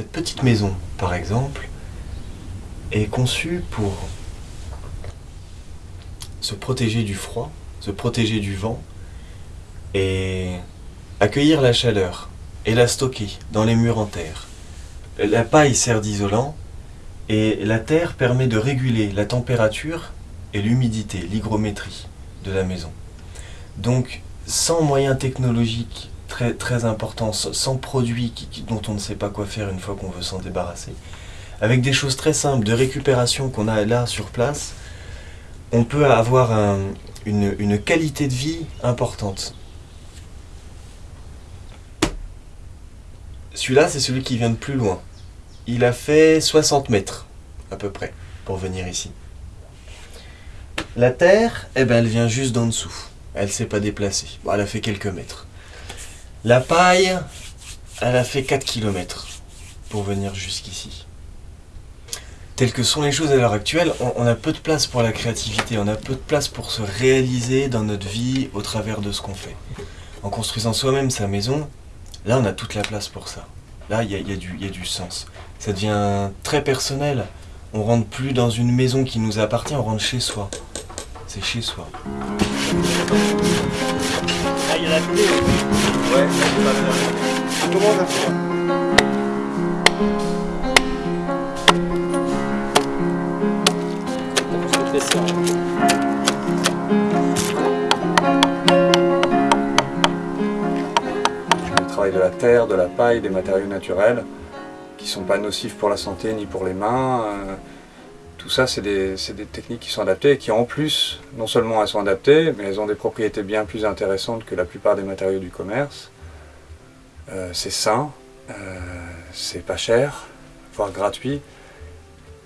Cette petite maison, par exemple, est conçue pour se protéger du froid, se protéger du vent et accueillir la chaleur et la stocker dans les murs en terre. La paille sert d'isolant et la terre permet de réguler la température et l'humidité, l'hygrométrie de la maison. Donc, sans moyens technologiques très, importants, sans produits dont on ne sait pas quoi faire une fois qu'on veut s'en débarrasser, avec des choses très simples de récupération qu'on a là sur place, on peut avoir une, qualité de vie importante. Celui-là, c'est celui qui vient de plus loin. Il a fait 60 mètres, à peu près, pour venir ici. La terre, eh ben, elle vient juste d'en dessous. Elle ne s'est pas déplacée. Elle a fait quelques mètres. La paille, elle a fait 4 km pour venir jusqu'ici. Telles que sont les choses à l'heure actuelle, on, a peu de place pour la créativité, on a peu de place pour se réaliser dans notre vie au travers de ce qu'on fait. En construisant soi-même sa maison, là on a toute la place pour ça. Là il y a, du sens. Ça devient très personnel. On rentre plus dans une maison qui nous appartient, on rentre chez soi. C'est chez soi. Ah, il y a la clé. Ouais, Comment on faire Le travail de la terre, de la paille, des matériaux naturels qui ne sont pas nocifs pour la santé ni pour les mains. Tout ça, c'est des, techniques qui sont adaptées et qui en plus, non seulement elles sont adaptées, mais elles ont des propriétés bien plus intéressantes que la plupart des matériaux du commerce. Euh, c'est sain, euh, c'est pas cher, voire gratuit,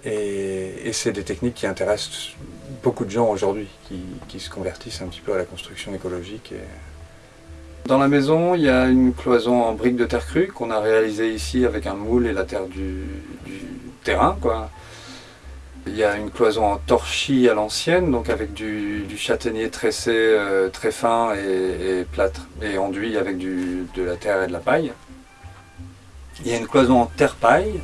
et, c'est des techniques qui intéressent beaucoup de gens aujourd'hui, qui, se convertissent un petit peu à la construction écologique. Dans la maison, il y a une cloison en briques de terre crue qu'on a réalisée ici avec un moule et la terre du, du terrain. Quoi. Il y a une cloison en torchis à l'ancienne, donc avec du, châtaignier tressé euh, très fin et, plâtre, et enduit avec de la terre et de la paille. Il y a une cloison en terre-paille,